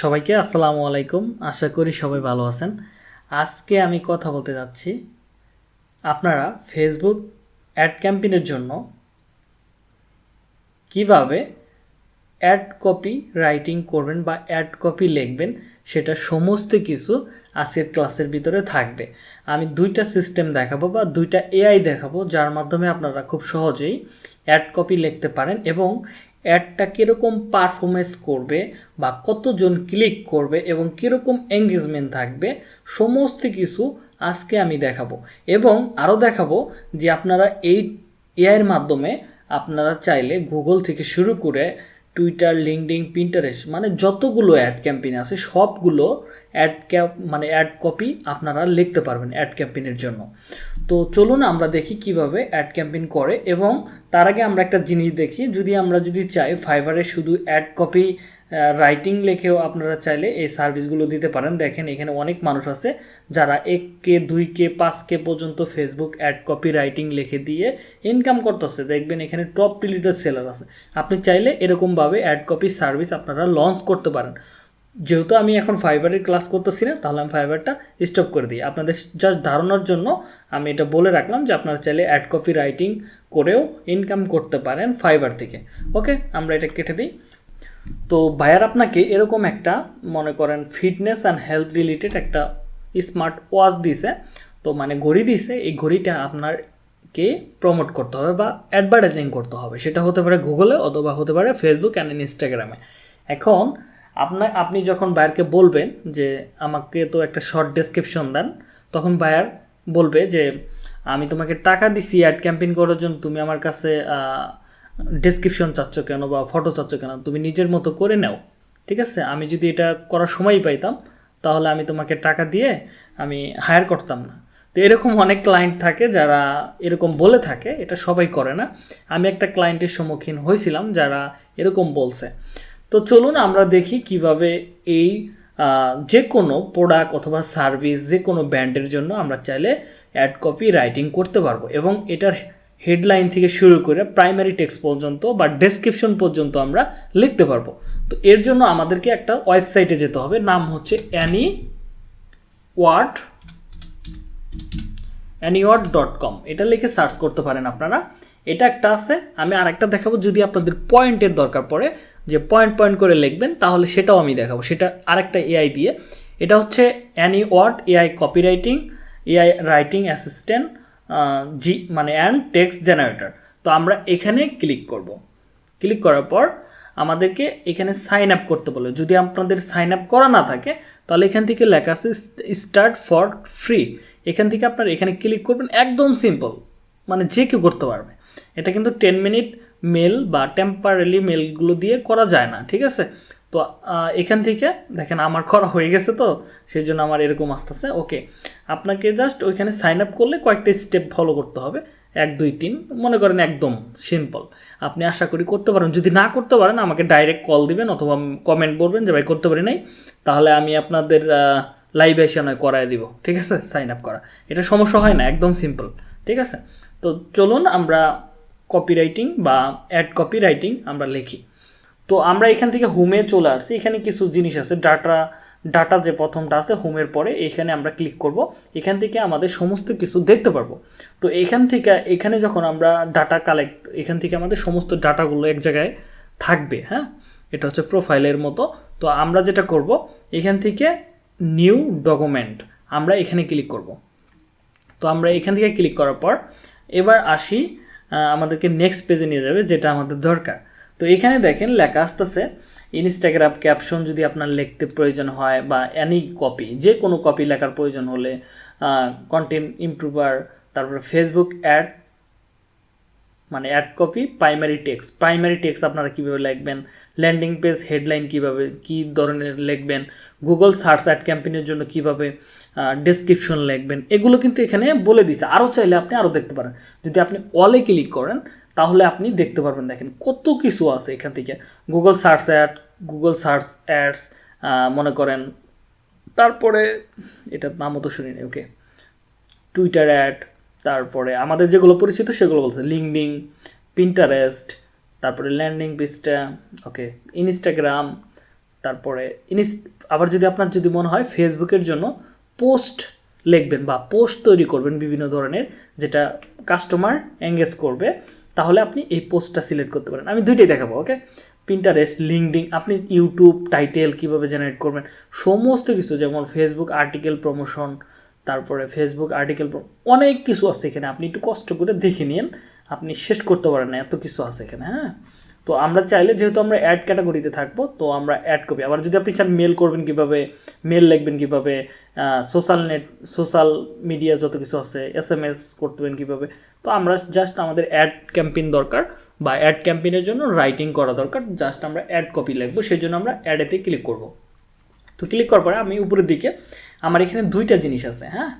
সবাইকে আসসালামু আলাইকুম। আশা করি সবাই ভালো আছেন। আজকে আমি কথা বলতে যাচ্ছি আপনারা ফেসবুক অ্যাড ক্যাম্পেইনের জন্য কীভাবে অ্যাড কপি রাইটিং করবেন বা অ্যাড কপি লিখবেন, সেটা সমস্ত কিছু আজকের ক্লাসের ভিতরে থাকবে। আমি দুইটা সিস্টেম দেখাবো বা দুইটা এআই দেখাবো, যার মাধ্যমে আপনারা খুব সহজেই অ্যাড কপি লিখতে পারেন এবং অ্যাডটা কীরকম পারফরমেন্স করবে বা কতজন ক্লিক করবে এবং কীরকম এঙ্গেজমেন্ট থাকবে, সমস্ত কিছু আজকে আমি দেখাবো। এবং আরও দেখাবো যে আপনারা এই এআইয়ের মাধ্যমে আপনারা চাইলে গুগল থেকে শুরু করে টুইটার লিঙ্কডিং প্রিন্টারেস্ট মানে যতগুলো অ্যাড ক্যাম্পেইন আছে, সবগুলো অ্যাড ক্যাপ মানে অ্যাড কপি আপনারা লিখতে পারবেন অ্যাড ক্যাম্পেইনের জন্য। তো চলুন আমরা দেখি কীভাবে অ্যাড ক্যাম্পেইন করে এবং তার আগে আমরা একটা জিনিস দেখি। যদি আমরা যদি চাই ফাইবারে শুধু অ্যাড কপি রাইটিং লেখেও আপনারা চাইলে এই সার্ভিসগুলো দিতে পারেন। দেখেন এখানে অনেক মানুষ আছে যারা এক কে, দুই কে, পাঁচ কে পর্যন্ত ফেসবুক অ্যাড কপি রাইটিং লিখে দিয়ে ইনকাম করতেছে। দেখবেন এখানে টপ টিলিটার সেলার আছে। আপনি চাইলে এরকমভাবে অ্যাড কপি সার্ভিস আপনারা লঞ্চ করতে পারেন। যেহেতু আমি এখন ফাইবারের ক্লাস করতেছি না, তাহলে আমি ফাইবারটা স্টপ করে দিই। আপনাদের জাস্ট ধারণার জন্য আমি এটা বলে রাখলাম যে আপনারা চাইলে অ্যাড কপি রাইটিং করেও ইনকাম করতে পারেন ফাইবার থেকে। ওকে আমরা এটা কেটে দিই। তো বায়ার আপনাকে এরকম একটা, মনে করেন ফিটনেস অ্যান্ড হেলথ রিলেটেড একটা স্মার্ট ওয়াচ দিছে। তো মানে ঘড়ি দিছে, এই ঘড়িটা আপনারকে প্রমোট করতে হবে বা অ্যাডভার্টাইজিং করতে হবে। সেটা হতে পারে গুগলে অথবা হতে পারে ফেসবুক অ্যান্ড ইনস্টাগ্রামে এখন আপনার আপনি যখন বায়ারকে বলবেন যে, আমাকে তো একটা শর্ট ডেসক্রিপশন দেন, তখন বায়ার বলবে যে, আমি তোমাকে টাকা দিছি অ্যাড ক্যাম্পেইন করার জন্য, তুমি আমার কাছে ডেসক্রিপশন চাচ্ছ কেন বা ফটো চাচ্ছ কেন, তুমি নিজের মতো করে নাও। ঠিক আছে? আমি যদি এটা করার সময়ই পাইতাম, তাহলে আমি তোমাকে টাকা দিয়ে আমি হায়ার করতাম না। তো এরকম অনেক ক্লায়েন্ট থাকে যারা এরকম বলে থাকে, এটা সবাই করে না। আমি একটা ক্লায়েন্টের সম্মুখীন হয়েছিলাম যারা এরকম বলছে। তো চলুন আমরা দেখি কীভাবে এই যে কোনো প্রোডাক্ট অথবা সার্ভিস যে কোনো ব্র্যান্ডের জন্য আমরা চাইলে অ্যাড কপি রাইটিং করতে পারব। এবং এটার হেডলাইন থেকে শুরু করে প্রাইমারি টেক্সট পর্যন্ত বা ডেসক্রিপশন পর্যন্ত আমরা লিখতে পারব। তো এর জন্য আমাদেরকে একটা ওয়েবসাইটে যেতে হবে। নাম হচ্ছে any word Anyword dot com এটা লিখে সার্চ করতে পারেন আপনারা। এটা একটা আছে। আমি আরেকটা দেখাবো যদি আপনাদের পয়েন্টের দরকার পড়ে। যে পয়েন্ট পয়েন্ট করে লিখবেন, তাহলে সেটাও আমি দেখাবো। সেটা আরেকটা এআই দিয়ে। এটা হচ্ছে any word AI copywriting AI writing assistant জি মানে অ্যান্ড টেক্সট জেনারেটর তো আমরা এখানে ক্লিক করব। ক্লিক করার পর আমাদেরকে এখানে সাইন আপ করতে বলে যদি আপনাদের সাইন আপ করা না থাকে, তাহলে এখান থেকে লেখা আছে স্টার্ট ফর ফ্রি এখান থেকে আপনার এখানে ক্লিক করবেন, একদম সিম্পল মানে যে কেউ করতে পারবে। এটা কিন্তু টেন মিনিট মেল বা টেম্পারারি মেলগুলো দিয়ে করা যায় না, ঠিক আছে? তো এখান থেকে দেখেন আমার করা হয়ে গেছে তো সেই জন্য আমার এরকম আসতেছে ওকে আপনাকে জাস্ট ওইখানে সাইন আপ করলে কয়েকটা স্টেপ ফলো করতে হবে, এক, দুই, তিন, মনে করেন একদম সিম্পল আপনি আশা করি করতে পারেন যদি না করতে পারেন, আমাকে ডাইরেক্ট কল দিবেন অথবা কমেন্ট করবেন যে, ভাই, করতে পারি নাই। তাহলে আমি আপনাদের লাইভ এসে নয় করায় দিব, ঠিক আছে? সাইন আপ করা। এটা সমস্যা হয় না, একদম সিম্পল ঠিক আছে? তো চলুন আমরা কপিরাইটিং বা অ্যাড কপি রাইটিং আমরা লিখি। তো আমরা এখান থেকে হোমে চলে আসছি। এখানে কিছু জিনিস আছে ডাটা ডাটা যে প্রথমটা আছে, হোমের পরে এখানে আমরা ক্লিক করব। এখান থেকে আমাদের সমস্ত কিছু দেখতে পারব। তো এখান থেকে, এখানে যখন আমরা ডাটা কালেক্ট এখান থেকে আমাদের সমস্ত ডাটাগুলো এক জায়গায় থাকবে হ্যাঁ? এটা হচ্ছে প্রোফাইলের মতো। তো আমরা যেটা করব, এখান থেকে নিউ ডকুমেন্ট আমরা এখানে ক্লিক করব। তো আমরা এখান থেকে ক্লিক করার পর, এবার আসি আমাদেরকে নেক্সট পেজে নিয়ে যাবে, যেটা আমাদের দরকার। তো এখানে দেখেন, লেখা আসতেছে ইনস্টাগ্রাম ক্যাপশন যদি আপনার লিখতে প্রয়োজন হয় বা অ্যানি কপি যে কোনো কপি লেখার প্রয়োজন হলে কন্টেন্ট ইমপ্রুভার তারপরে ফেসবুক অ্যাড মানে ad copy primary text primary text আপনারা কীভাবে লিখবেন? ল্যান্ডিং পেজ হেডলাইন কীভাবে, কী ধরনের লিখবেন? গুগল সার্চ অ্যাড ক্যাম্পেইনের জন্য কীভাবে ডেসক্রিপশন লিখবেন, এগুলো কিন্তু এখানে বলে দিছে আরও চাইলে আপনি আরও দেখতে পারেন। যদি আপনি অলে ক্লিক করেন, তাহলে আপনি দেখতে পারবেন, দেখেন কত কিছু আছে এখান থেকে। Google search ad Google search ads মনে করেন। তারপরে, এটার নামও তো শুনিনি ওকে টুইটার অ্যাড তারপরে আমাদের যেগুলো পরিচিত সেগুলো বলতে লিঙ্কডিং পিন্টারেস্ট তারপরে ল্যান্ডিং পেজটা ওকে ইনস্টাগ্রাম তারপরে ইনিস আবার যদি আপনার যদি মনে হয় ফেসবুকের জন্য পোস্ট লিখবেন বা পোস্ট তৈরি করবেন বিভিন্ন ধরনের, যেটা কাস্টমার এঙ্গেজ করবে, তাহলে আপনি এই পোস্টটা সিলেক্ট করতে পারেন। আমি দুইটাই দেখাবো ওকে পিন্টারেস্ট লিঙ্কডিং আপনি ইউটিউব টাইটেল কীভাবে জেনারেট করবেন, সমস্ত কিছু, যেমন ফেসবুক আর্টিকেল প্রমোশন তারপরে ফেসবুক আর্টিকেল অনেক কিছু আছে এখানে, আপনি একটু কষ্ট করে দেখে নিন আপনি শেষ করতে পারেন না, এত কিছু আছে এখানে হ্যাঁ? তো আমরা চাইলে যেহেতু আমরা অ্যাড ক্যাটাগরিতে থাকব, তো আমরা অ্যাড কপি আবার যদি আপনি চান মেল করবেন কীভাবে মেল লিখবেন কীভাবে সোশ্যাল নেট সোশ্যাল মিডিয়া যত কিছু আছে এস এম এস করতেবেন কীভাবে, তো আমরা জাস্ট আমাদের অ্যাড ক্যাম্পেইন দরকার বা অ্যাড ক্যাম্পেইনের জন্য রাইটিং করা দরকার। জাস্ট আমরা অ্যাড কপি লিখব সেই জন্য আমরা অ্যাডেতে ক্লিক করব। তো ক্লিক করার পরে আমি উপরের দিকে, আমার এখানে দুইটা জিনিস আছে হ্যাঁ?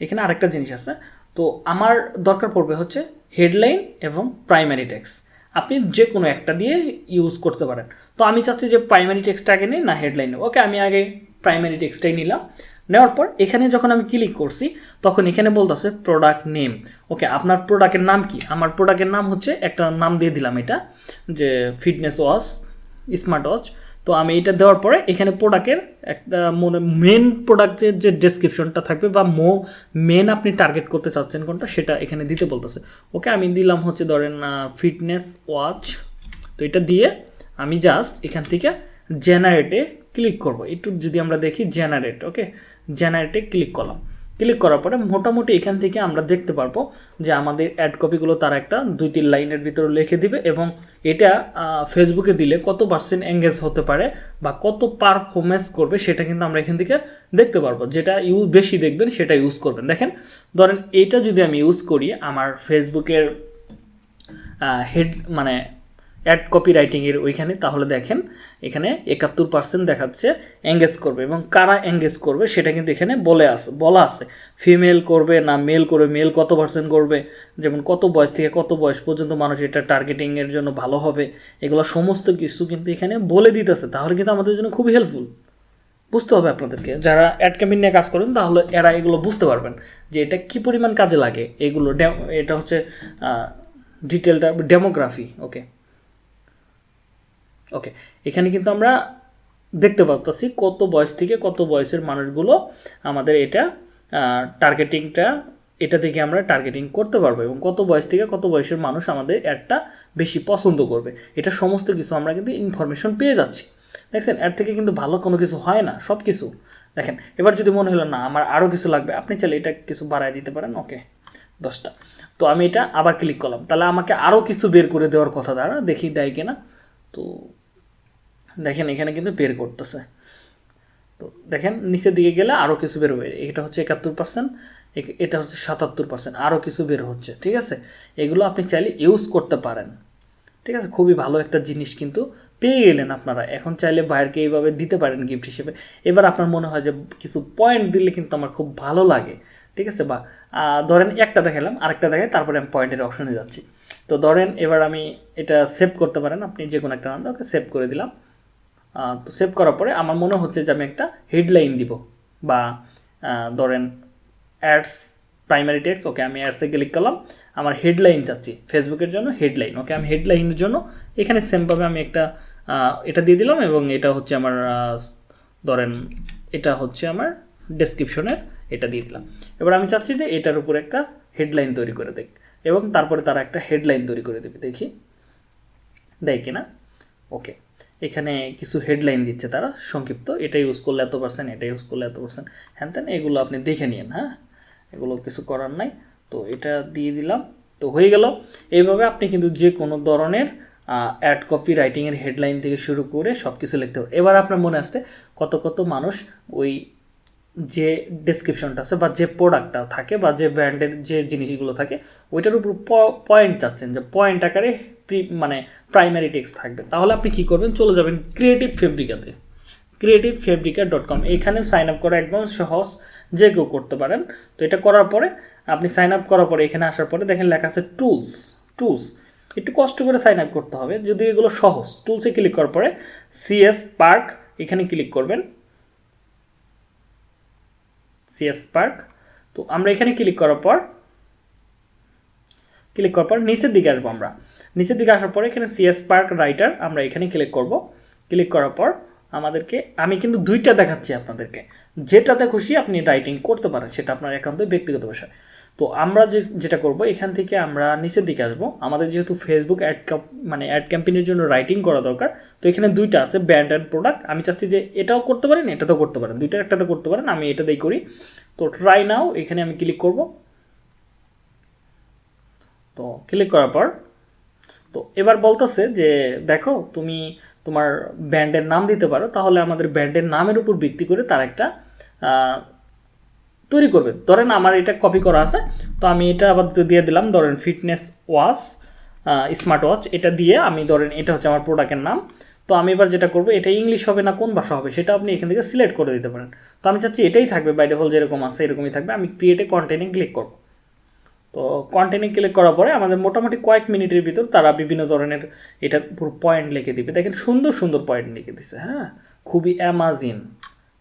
এখানে আরেকটা জিনিস আছে। তো আমার দরকার পড়বে হচ্ছে হেডলাইন এবং প্রাইমারি টেক্স আপনি যে কোনো একটা দিয়ে ইউজ করতে পারেন। তো আমি চাচ্ছি যে প্রাইমারি টেক্সটটা আগে নিই না হেডলাইন নেব। ওকে আমি আগে প্রাইমারি টেক্সটাই নিলাম। নেওয়ার পর এখানে যখন আমি ক্লিক করছি, তখন এখানে বলতেছে প্রোডাক্ট নেম ওকে আপনার প্রোডাক্টের নাম কি? আমার প্রোডাক্টের নাম হচ্ছে, একটা নাম দিয়ে দিলাম এটা, যে ফিটনেস ওয়াচ স্মার্ট ওয়াচ তো আমি এটা দেওয়ার পরে এখানে প্রোডাক্টের একটা মনে মেন প্রোডাক্টের যে ডেসক্রিপশনটা থাকবে বা মো মেন আপনি টার্গেট করতে চাচ্ছেন কোনটা সেটা এখানে দিতে বলতেছে। ওকে আমি দিলাম হচ্ছে ধরেন ফিটনেস ওয়াচ তো এটা দিয়ে আমি জাস্ট এখান থেকে জেনারেটে ক্লিক করব। একটু যদি আমরা দেখি জেনারেট ওকে জেনারেটে ক্লিক করলাম। ক্লিক করার পরে মোটামুটি এখান থেকে আমরা দেখতে পারব যে আমাদের অ্যাড কপিগুলো তারা একটা দুই তিন লাইনের ভিতরে লিখে দিবে এবং এটা ফেসবুকে দিলে কত পার্সেন্ট এঙ্গেজ হতে পারে বা কত পারফরমেন্স করবে সেটা কিন্তু আমরা এখান থেকে দেখতে পারব। যেটা ইউজ বেশি দেখবেন সেটা ইউজ করবেন। দেখেন, ধরেন এটা যদি আমি ইউজ করি, আমার ফেসবুকের হেড মানে অ্যাড কপি রাইটিংয়ের ওইখানে, তাহলে দেখেন এখানে একাত্তর পার্সেন্ট দেখাচ্ছে এঙ্গেজ করবে এবং কারা এঙ্গেজ করবে সেটা কিন্তু এখানে বলে আছে বলা আছে। ফিমেল করবে না মেল করবে মেল কত পার্সেন্ট করবে? যেমন কত বয়স থেকে কত বয়স পর্যন্ত মানুষ এটা টার্গেটিংয়ের জন্য ভালো হবে? এগুলো সমস্ত কিছু কিন্তু এখানে বলে দিতেছে। তাহলে কিন্তু আমাদের জন্য খুবই হেল্পফুল বুঝতে হবে আপনাদেরকে। যারা অ্যাড ক্যাম্পেইন নিয়ে কাজ করেন, তাহলে এরা এগুলো বুঝতে পারবেন যে এটা কী পরিমাণ কাজে লাগে। এগুলো এটা হচ্ছে ডিটেলটা ডেমোগ্রাফি ওকে ওকে এখানে কিন্তু আমরা দেখতে পাচ্ছি কত বয়স থেকে কত বয়সের মানুষগুলো আমাদের এটা টার্গেটিংটা এটা থেকে আমরা টার্গেটিং করতে পারব এবং কত বয়স থেকে কত বয়সের মানুষ আমাদের অ্যাডটা বেশি পছন্দ করবে। এটা সমস্ত কিছু আমরা কিন্তু ইনফরমেশন পেয়ে যাচ্ছি। দেখছেন অ্যাড থেকে কিন্তু ভালো কোনো কিছু হয় না সব কিছু দেখেন, এবার যদি মনে হলো, না, আমার আরও কিছু লাগবে আপনি চাইলে এটা কিছু বাড়ায় দিতে পারেন। ওকে দশটা। তো আমি এটা আবার ক্লিক করলাম। তাহলে আমাকে আরও কিছু বের করে দেওয়ার কথা দ্বারা দেখি দেয় কিনা? তো দেখেন, এখানে কিন্তু বের করতেছে। তো দেখেন, নিচের দিকে গেলে আরও কিছু বের হবে এটা হচ্ছে একাত্তর পার্সেন্ট এটা হচ্ছে সাতাত্তর পার্সেন্ট আরও কিছু বের হচ্ছে, ঠিক আছে? এগুলো আপনি চাইলে ইউজ করতে পারেন। ঠিক আছে? খুবই ভালো একটা জিনিস কিন্তু পেয়ে গেলেন আপনারা। এখন চাইলে বাইরকে এইভাবে দিতে পারেন গিফট হিসেবে। এবার আপনার মনে হয় যে কিছু পয়েন্ট দিলে কিন্তু আমার খুব ভালো লাগে, ঠিক আছে? বা ধরেন একটা দেখালাম, আরেকটা দেখাই, তারপরে আমি পয়েন্টের অপশনে যাচ্ছি। তো ধরেন, এবার আমি এটা সেভ করতে পারেন, আপনি যে কোনো একটা নাম ওকে সেভ করে দিলাম। তো সেভ করার পরে আমার মনে হচ্ছে যে আমি একটা হেডলাইন দিব বা ধরেন অ্যাডস প্রাইমারি টেক্স ওকে আমি অ্যাডসে ক্লিক করলাম, আমার হেডলাইন চাচ্ছি ফেসবুকের জন্য হেডলাইন ওকে আমি হেডলাইনের জন্য এখানে সেমভাবে আমি একটা এটা দিয়ে দিলাম এবং এটা হচ্ছে আমার ধরেন এটা হচ্ছে আমার ডেসক্রিপশনের এটা দিয়ে দিলাম। এবার আমি চাচ্ছি যে এটার উপর একটা হেডলাইন তৈরি করে দেখ এবং তারপরে তারা একটা হেডলাইন তৈরি করে দেবে, দেখি? দেয় কিনা? ওকে এখানে কিছু হেডলাইন দিচ্ছে তারা, সংক্ষিপ্ত, এটা ইউজ করলে এত পার্সেন্ট এটা ইউজ করলে এত পার্সেন্ট হ্যান তেন এগুলো আপনি দেখে নিন হ্যাঁ? এগুলো কিছু করার নাই। তো এটা দিয়ে দিলাম, তো হয়ে গেল। এইভাবে আপনি কিন্তু যে কোনো ধরনের অ্যাড কপি রাইটিংয়ের হেডলাইন থেকে শুরু করে সব কিছু লিখতে পারেন এবার আপনার মনে আসতে কত কত মানুষ ওই যে ডেসক্রিপশনটা আছে বা যে প্রোডাক্টটা থাকে বা যে ব্র্যান্ডের যে জিনিসগুলো থাকে, ওইটার উপর পয়েন্ট চাচ্ছেন, যে পয়েন্ট আকারে মানে প্রাইমারি টেক্সট থাকবে। তাহলে আপনি কী করবেন? চলে যাবেন ক্রিয়েটিভ ফেব্রিকাতে ক্রিয়েটিভ ফেব্রিকা ডট কম এখানে সাইন আপ করা একদম সহজ, যে কেউ করতে পারেন। তো এটা করার পরে, আপনি সাইন আপ করার পরে, এখানে আসার পরে দেখেন লেখা আছে টুলস টুলস একটু কষ্ট করে সাইন আপ করতে হবে যদি এগুলো সহজ। টুলসে ক্লিক করার পরে সিএস পার্ক এখানে ক্লিক করবেন। সিএস পার্ক তো আমরা এখানে ক্লিক করার পর ক্লিক করার পর নিচের দিকে আসব আমরা। নিচের দিকে আসার পরে এখানে সিএস পার্ক রাইটার আমরা এখানে ক্লিক করব। ক্লিক করার পর আমাদেরকে, আমি কিন্তু দুইটা দেখাচ্ছি আপনাদেরকে। যেটাতে খুশি আপনি রাইটিং করতে পারেন, সেটা আপনার একান্ত ব্যক্তিগত বিষয় তো আমরা যে, যেটা করব, এখান থেকে আমরা নিচের দিকে আসব। আমাদের যেহেতু ফেসবুক অ্যাড মানে অ্যাড ক্যাম্পেইনের জন্য রাইটিং করা দরকার, তো এখানে দুইটা আছে ব্র্যান্ড অ্যান্ড প্রোডাক্ট আমি চাচ্ছি যে এটাও করতে পারেন, এটাতেও করতে পারেন। দুইটা একটাতে করতে পারেন, আমি এটাতেই করি। তো ট্রাই নাও এখানে আমি ক্লিক করব। তো ক্লিক করার পর তো এবার বলতেছে যে, দেখো, তুমি তোমার ব্যান্ডের নাম দিতে পারো, তাহলে আমাদের ব্যান্ডের নামের উপর ভিত্তি করে তার একটা তৈরি করবে। ধরেন আমার এটা কপি করা আছে, তো আমি এটা আবার দিয়ে দিলাম, ধরেন ফিটনেস ওয়াচ স্মার্ট ওয়াচ এটা দিয়ে আমি ধরেন এটা হচ্ছে আমার প্রোডাক্টের নাম, তো আমি এবার যেটা করব, এটা ইংলিশ হবে না কোন ভাষা হবে, সেটা আপনি এখান থেকে সিলেক্ট করে দিতে পারেন। তো আমি চাচ্ছি এটাই থাকবে বাই ডিফল্ট যেরকম আছে, এরকমই থাকবে, আমি ক্রিয়েটে কন্টেন্টে ক্লিক করব। তো কন্টেন্টে ক্লিক করার পরে আমাদের মোটামুটি কয়েক মিনিটের ভিতর তারা বিভিন্ন ধরনের এটা পুরো পয়েন্ট লিখে দিবে। দেখেন সুন্দর সুন্দর পয়েন্ট লিখে দিছে হ্যাঁ? খুবই অ্যামাজিন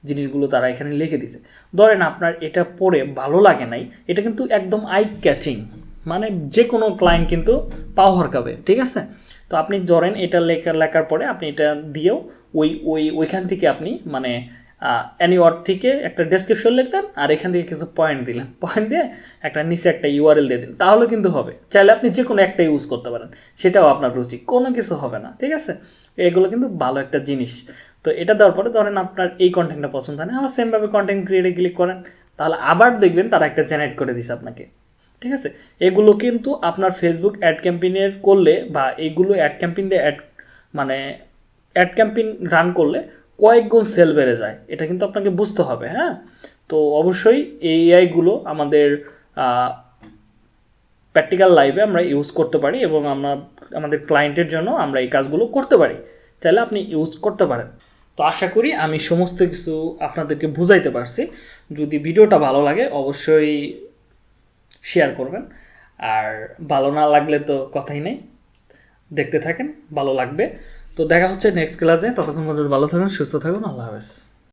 জিনিসগুলো তারা এখানে লিখে দিছে। ধরেন আপনার এটা পড়ে ভালো লাগে নাই, এটা কিন্তু একদম আই ক্যাচিং মানে যে কোনো ক্লায়েন্ট কিন্তু পাও হরকাবে, ঠিক আছে? তো আপনি ধরেন এটা লেখা, লেখার পরে আপনি এটা দিয়েও ওই ওই, ওইখান থেকে আপনি মানে অ্যানি ওয়ার্ড থেকে একটা ডেসক্রিপশন লিখলেন আর এখান থেকে কিছু পয়েন্ট দিলেন। পয়েন্ট দিয়ে একটা নিচে একটা ইউআরএল দিয়ে দিন তাহলে কিন্তু হবে। চাইলে আপনি যে কোনো একটা ইউজ করতে পারেন। সেটাও আপনার রুচি। কোনো কিছু হবে না, ঠিক আছে? এগুলো কিন্তু ভালো একটা জিনিস। তো এটা দেওয়ার পরে ধরেন আপনার এই কন্টেন্টটা পছন্দ হয় না, আবার সেমভাবে কন্টেন্ট ক্রিয়েটে ক্লিক করেন। তাহলে আবার দেখবেন তারা একটা জেনারেট করে দিছে আপনাকে। ঠিক আছে? এগুলো কিন্তু আপনার ফেসবুক অ্যাড ক্যাম্পেইনের করলে বা এগুলো অ্যাড ক্যাম্পেইন দিয়ে অ্যাড মানে অ্যাড ক্যাম্পেইন রান করলে কয়েক গুণ সেল বেড়ে যায়। এটা কিন্তু আপনাকে বুঝতে হবে হ্যাঁ? তো অবশ্যই এআইগুলো আমাদের প্র্যাকটিক্যাল লাইফে আমরা ইউজ করতে পারি এবং আমরা, আমাদের ক্লায়েন্টের জন্য আমরা এই কাজগুলো করতে পারি। চাইলে আপনি ইউজ করতে পারেন। তো আশা করি আমি সমস্ত কিছু আপনাদেরকে বুঝাইতে পারছি। যদি ভিডিওটা ভালো লাগে, অবশ্যই শেয়ার করবেন। আর ভালো না লাগলে তো কথাই নেই। দেখতে থাকেন, ভালো লাগবে। তো দেখা হচ্ছে নেক্সট ক্লাসে ততক্ষণ পর্যন্ত ভালো থাকুন সুস্থ থাকুন আল্লাহ হাফেজ।